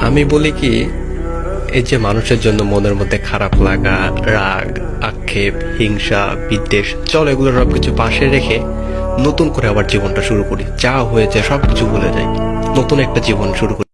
আমি বলি কি, এই যে মানুষের জন্য মনের মধ্যে খারাপ লাগা, রাগ, আক্ষেপ, হিংসা, বিদ্বেষ, চল এগুলো সব কিছু পাশে রেখে নতুন করে আবার জীবনটা শুরু করি। যা হয়েছে সবকিছু ভুলে যাই। নতুন একটা জীবন শুরু করি।